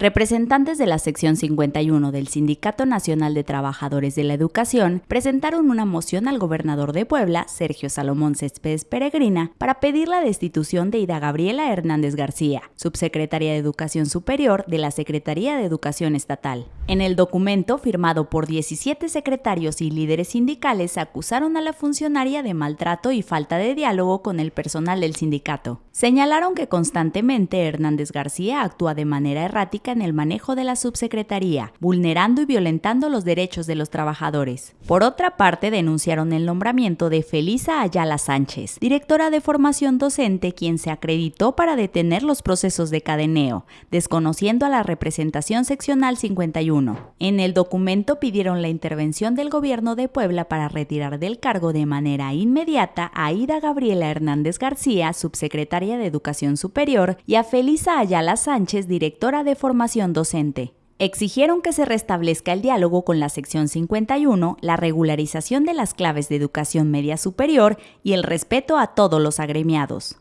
Representantes de la sección 51 del Sindicato Nacional de Trabajadores de la Educación presentaron una moción al gobernador de Puebla, Sergio Salomón Céspedes Peregrina, para pedir la destitución de Ida Gabriela Hernández García, subsecretaria de Educación Superior de la Secretaría de Educación Estatal. En el documento, firmado por 17 secretarios y líderes sindicales, acusaron a la funcionaria de maltrato y falta de diálogo con el personal del sindicato. Señalaron que constantemente Hernández García actúa de manera errática en el manejo de la subsecretaría, vulnerando y violentando los derechos de los trabajadores. Por otra parte, denunciaron el nombramiento de Felisa Ayala Sánchez, directora de formación docente, quien se acreditó para detener los procesos de cadeneo, desconociendo a la representación seccional 51. En el documento pidieron la intervención del gobierno de Puebla para retirar del cargo de manera inmediata a Ida Gabriela Hernández García, subsecretaria de Educación Superior, y a Felisa Ayala Sánchez, directora de docente. Exigieron que se restablezca el diálogo con la sección 51, la regularización de las claves de educación media superior y el respeto a todos los agremiados.